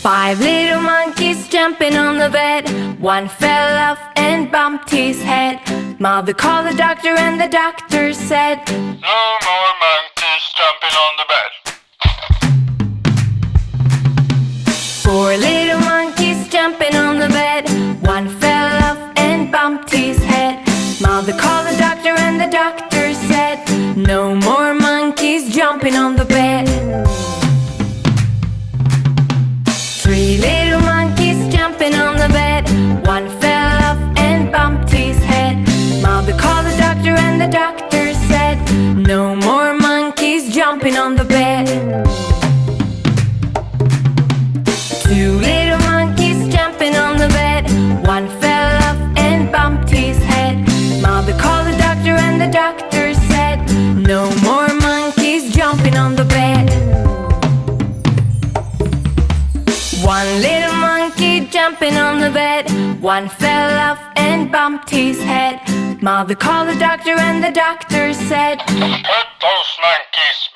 Five little monkeys jumping on the bed. One fell off and bumped his head. Mother called the doctor and the doctor said, No more monkeys jumping on the bed. Four little monkeys jumping on the bed. One fell off and bumped his head. Mother called the doctor jumping on the bed. Two little monkeys jumping on the bed. One fell off and bumped his head. Mother called the doctor and the doctor said, No more monkeys jumping on the bed. One little monkey jumping on the bed. One fell off and bumped his head. Mother called the doctor and the doctor said, Put those monkeys.